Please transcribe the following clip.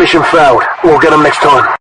Mission failed. We'll get them next time.